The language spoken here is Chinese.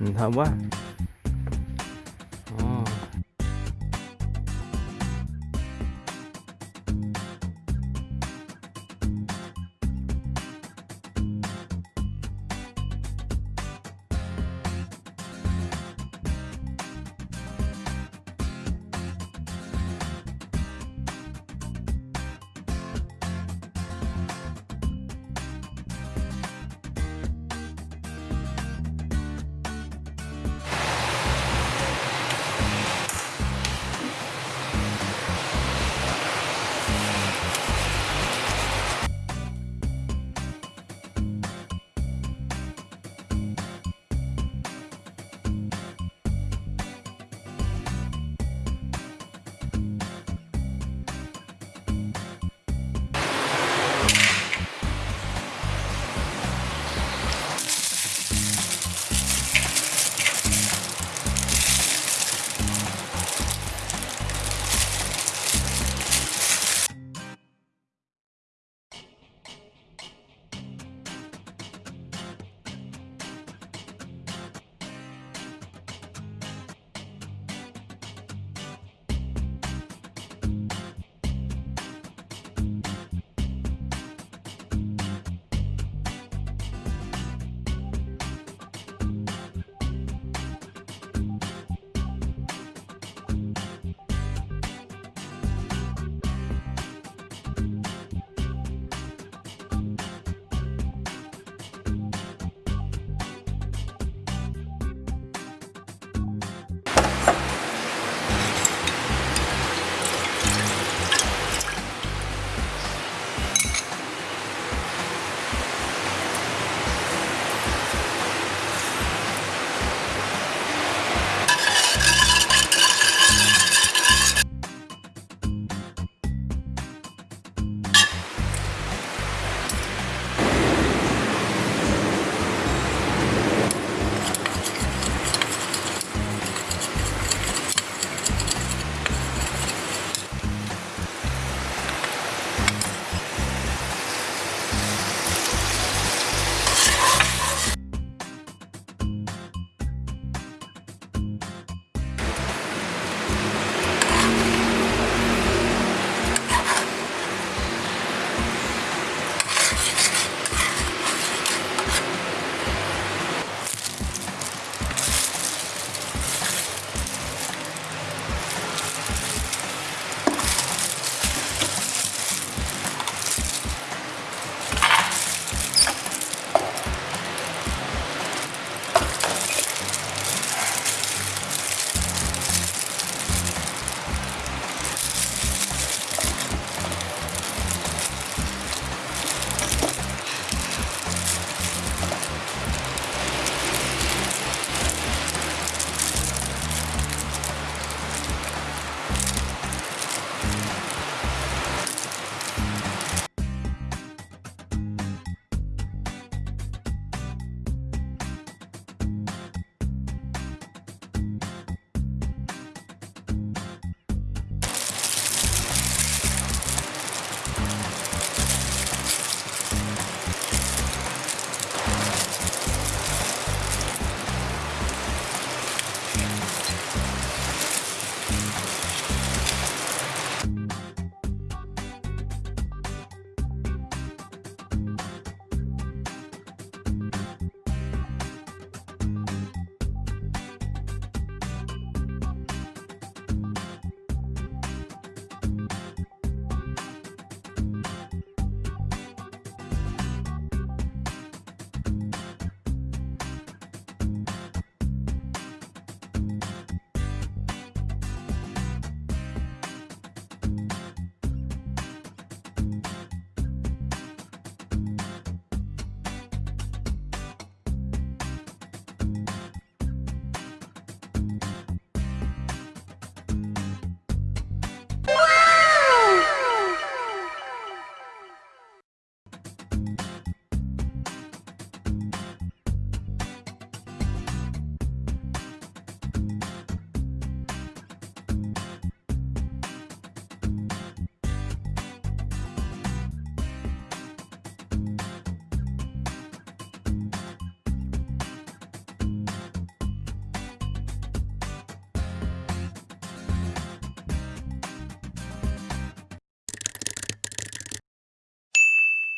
你看外